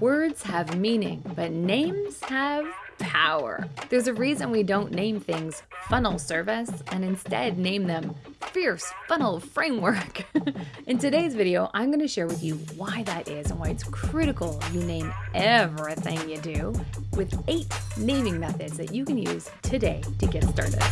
Words have meaning, but names have power. There's a reason we don't name things funnel service and instead name them fierce funnel framework. In today's video, I'm going to share with you why that is and why it's critical you name everything you do with eight naming methods that you can use today to get started.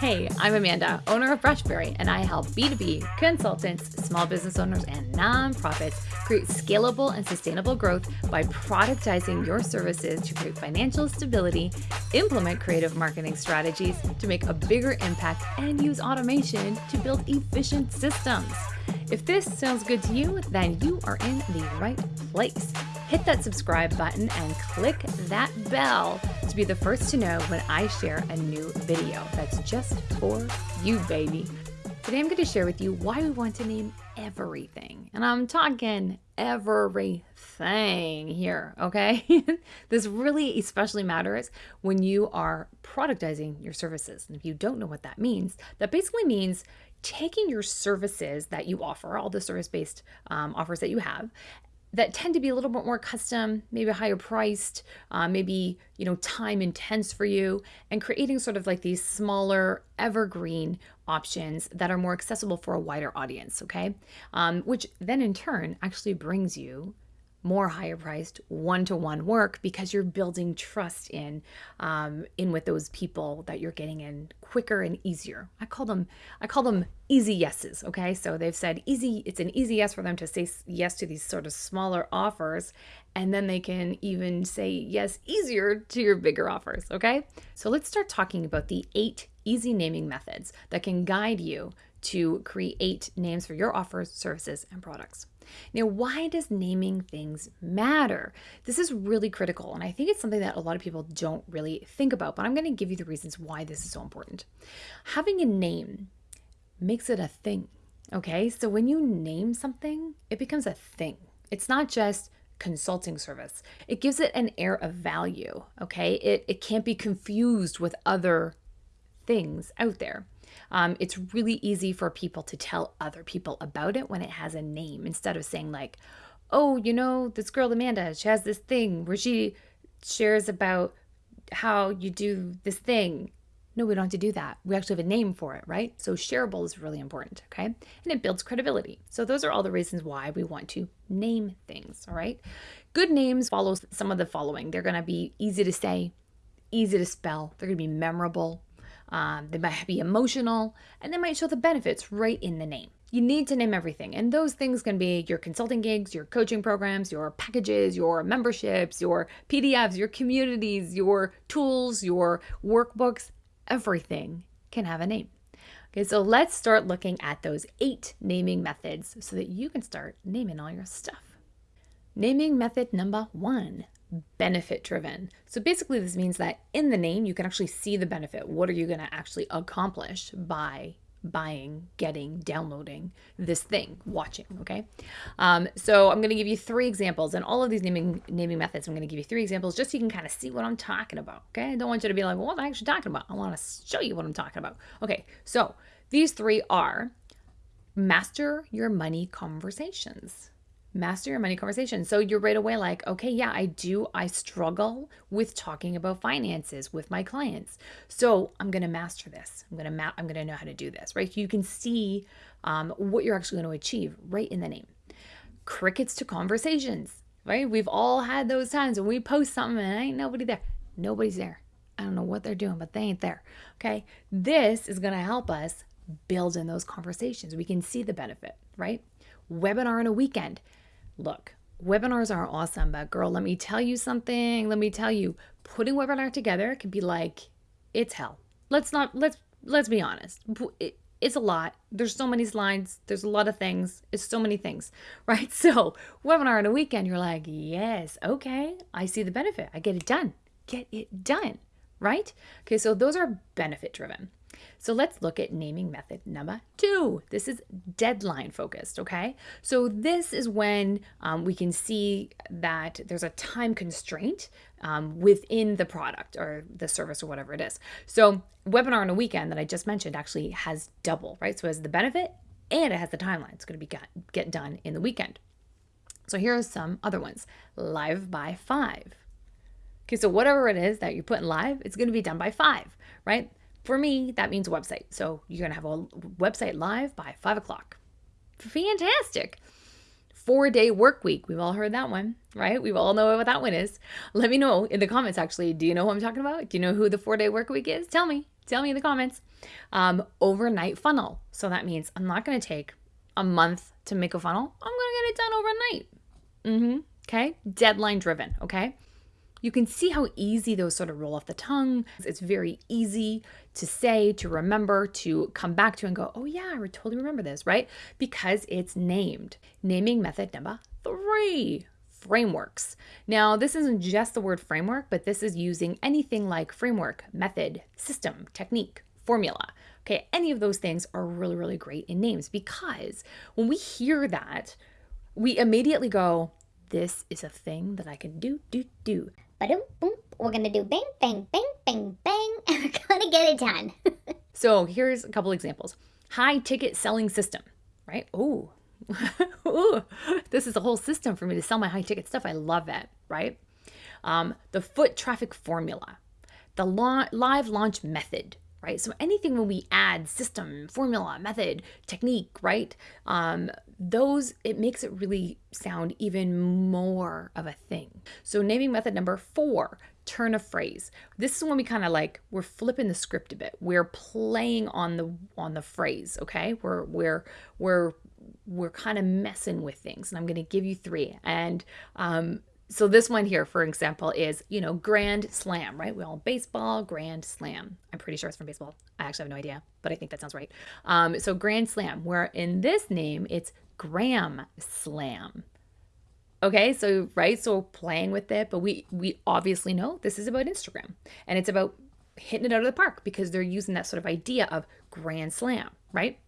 Hey, I'm Amanda, owner of Brushberry, and I help B2B consultants, small business owners, and nonprofits create scalable and sustainable growth by productizing your services to create financial stability, implement creative marketing strategies to make a bigger impact, and use automation to build efficient systems. If this sounds good to you, then you are in the right place. Hit that subscribe button and click that bell to be the first to know when I share a new video that's just for you, baby. Today I'm going to share with you why we want to name everything. And I'm talking everything here, okay? this really especially matters when you are productizing your services. And if you don't know what that means, that basically means taking your services that you offer, all the service based um, offers that you have, that tend to be a little bit more custom, maybe higher priced, uh, maybe you know time intense for you, and creating sort of like these smaller evergreen options that are more accessible for a wider audience. Okay, um, which then in turn actually brings you more higher priced one-to-one work because you're building trust in um, in with those people that you're getting in quicker and easier. I call them i call them easy yeses okay? So they've said easy it's an easy yes for them to say yes to these sort of smaller offers and then they can even say yes easier to your bigger offers okay? So let's start talking about the eight easy naming methods that can guide you to create names for your offers services and products now, why does naming things matter? This is really critical, and I think it's something that a lot of people don't really think about, but I'm going to give you the reasons why this is so important. Having a name makes it a thing, okay? So when you name something, it becomes a thing. It's not just consulting service. It gives it an air of value, okay? It, it can't be confused with other things out there. Um, it's really easy for people to tell other people about it when it has a name instead of saying, like, oh, you know, this girl Amanda, she has this thing where she shares about how you do this thing. No, we don't have to do that. We actually have a name for it, right? So shareable is really important, okay? And it builds credibility. So those are all the reasons why we want to name things, all right? Good names follow some of the following. They're going to be easy to say, easy to spell, they're going to be memorable, um, they might be emotional, and they might show the benefits right in the name. You need to name everything. And those things can be your consulting gigs, your coaching programs, your packages, your memberships, your PDFs, your communities, your tools, your workbooks. Everything can have a name. Okay, so let's start looking at those eight naming methods so that you can start naming all your stuff. Naming method number one benefit driven. So basically, this means that in the name, you can actually see the benefit. What are you going to actually accomplish by buying, getting, downloading this thing, watching, okay? Um, so I'm going to give you three examples, and all of these naming naming methods, I'm going to give you three examples just so you can kind of see what I'm talking about, okay? I don't want you to be like, what am I actually talking about? I want to show you what I'm talking about. Okay, so these three are master your money conversations master your money conversation. So you're right away like, okay, yeah, I do. I struggle with talking about finances with my clients. So I'm going to master this. I'm going to ma- I'm going to know how to do this, right? You can see um, what you're actually going to achieve right in the name. Crickets to conversations, right? We've all had those times when we post something and ain't nobody there. Nobody's there. I don't know what they're doing, but they ain't there. Okay. This is going to help us build in those conversations. We can see the benefit, right? Webinar in a weekend Look, webinars are awesome, but girl, let me tell you something. Let me tell you, putting webinar together can be like it's hell. Let's not let's let's be honest. It, it's a lot. There's so many slides. There's a lot of things. It's so many things, right? So, webinar on a weekend, you're like, yes, okay, I see the benefit. I get it done. Get it done, right? Okay, so those are benefit driven. So let's look at naming method number two. This is deadline focused, okay? So this is when um, we can see that there's a time constraint um, within the product or the service or whatever it is. So webinar on a weekend that I just mentioned actually has double, right? So it has the benefit and it has the timeline. It's going to be got, get done in the weekend. So here are some other ones live by five. Okay, so whatever it is that you're putting live, it's going to be done by five, right? For me, that means a website. So you're going to have a website live by five o'clock. Fantastic. Four day work week. We've all heard that one, right? We all know what that one is. Let me know in the comments, actually. Do you know who I'm talking about? Do you know who the four day work week is? Tell me. Tell me in the comments. Um, overnight funnel. So that means I'm not going to take a month to make a funnel. I'm going to get it done overnight. Mm-hmm. Okay. Deadline driven. Okay. You can see how easy those sort of roll off the tongue. It's very easy to say, to remember, to come back to and go, oh, yeah, I totally remember this, right? Because it's named. Naming method number three frameworks. Now, this isn't just the word framework, but this is using anything like framework, method, system, technique, formula. Okay, any of those things are really, really great in names because when we hear that, we immediately go, this is a thing that I can do, do, do. Ba-dum, boom. We're gonna do bang, bang, bang, bang, bang, and we're gonna get it done. so here's a couple examples. High ticket selling system, right? Oh, Ooh, this is a whole system for me to sell my high ticket stuff. I love it, right? Um, the foot traffic formula, the la- live launch method, right? So anything when we add system, formula, method, technique, right? Um, those, it makes it really sound even more of a thing. So naming method number four, turn a phrase. This is when we kind of like we're flipping the script a bit. We're playing on the on the phrase, okay? We're we're we're we're kind of messing with things. And I'm going to give you three. And um, so this one here, for example, is, you know, Grand Slam, right? We all baseball, Grand Slam. I'm pretty sure it's from baseball. I actually have no idea, but I think that sounds right. Um, so Grand Slam, where in this name, it's Gram Slam. Okay, so right, so playing with it, but we we obviously know this is about Instagram and it's about hitting it out of the park because they're using that sort of idea of grand slam, right?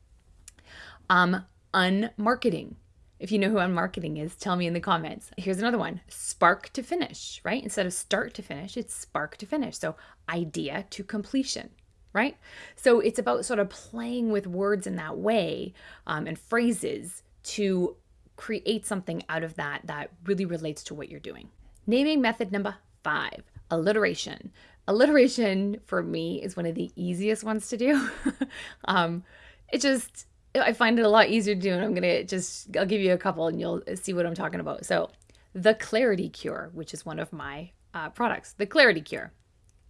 Um, unmarketing. If you know who unmarketing is, tell me in the comments. Here's another one spark to finish, right? Instead of start to finish, it's spark to finish. So idea to completion, right? So it's about sort of playing with words in that way um, and phrases to create something out of that that really relates to what you're doing. Naming method number five alliteration. Alliteration for me is one of the easiest ones to do. um, it just I find it a lot easier to do, and I'm gonna just I'll give you a couple, and you'll see what I'm talking about. So, the Clarity Cure, which is one of my uh, products, the Clarity Cure,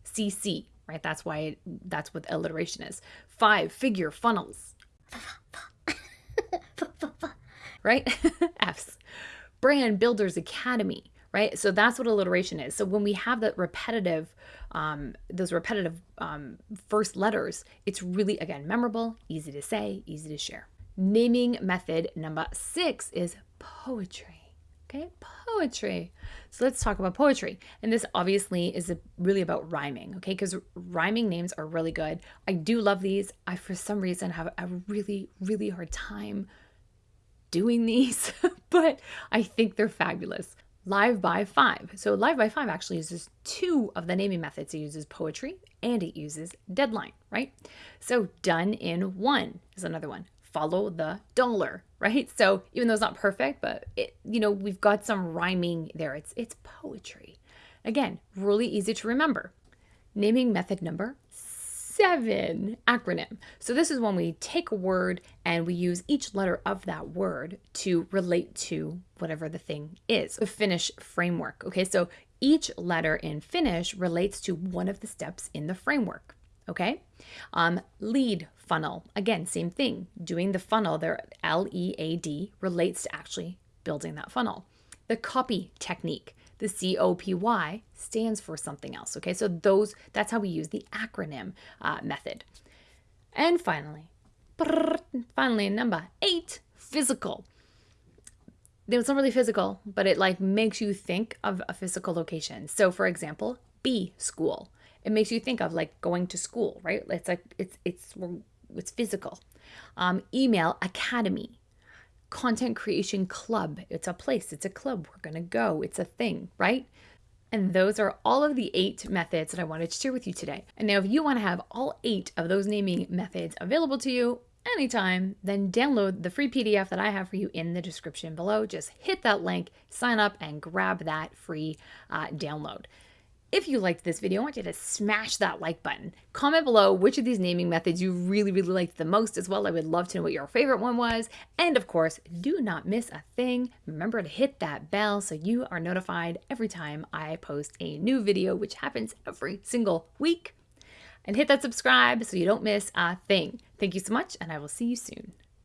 CC, right? That's why it, that's what alliteration is. Five figure funnels, right? F's. Brand Builders Academy, right? So that's what alliteration is. So when we have that repetitive, um, those repetitive um, first letters, it's really, again, memorable, easy to say, easy to share. Naming method number six is poetry. Okay, poetry. So let's talk about poetry. And this obviously is a, really about rhyming, okay? Because rhyming names are really good. I do love these. I, for some reason, have a really, really hard time doing these, but I think they're fabulous live by five. So live by five actually uses two of the naming methods. It uses poetry and it uses deadline, right? So done in one is another one. Follow the dollar, right? So even though it's not perfect, but it, you know, we've got some rhyming there. It's it's poetry. Again, really easy to remember. Naming method number seven acronym. So this is when we take a word and we use each letter of that word to relate to whatever the thing is. The Finish framework. Okay, so each letter in Finish relates to one of the steps in the framework. Okay, um, lead funnel. Again, same thing. Doing the funnel there, L E A D relates to actually building that funnel. The copy technique. The COPY stands for something else. Okay, so those that's how we use the acronym uh, method. And finally, finally, number eight, physical. It's not really physical, but it like makes you think of a physical location. So, for example, B school. It makes you think of like going to school, right? It's like it's it's it's physical. Um, email academy content creation club. It's a place, it's a club. We're going to go, it's a thing, right? And those are all of the eight methods that I wanted to share with you today. And now, if you want to have all eight of those naming methods available to you, anytime, then download the free PDF that I have for you in the description below. Just hit that link, sign up, and grab that free uh, download. If you liked this video, I want you to smash that like button. Comment below which of these naming methods you really, really liked the most as well. I would love to know what your favorite one was. And of course, do not miss a thing. Remember to hit that bell so you are notified every time I post a new video, which happens every single week. And hit that subscribe so you don't miss a thing. Thank you so much, and I will see you soon.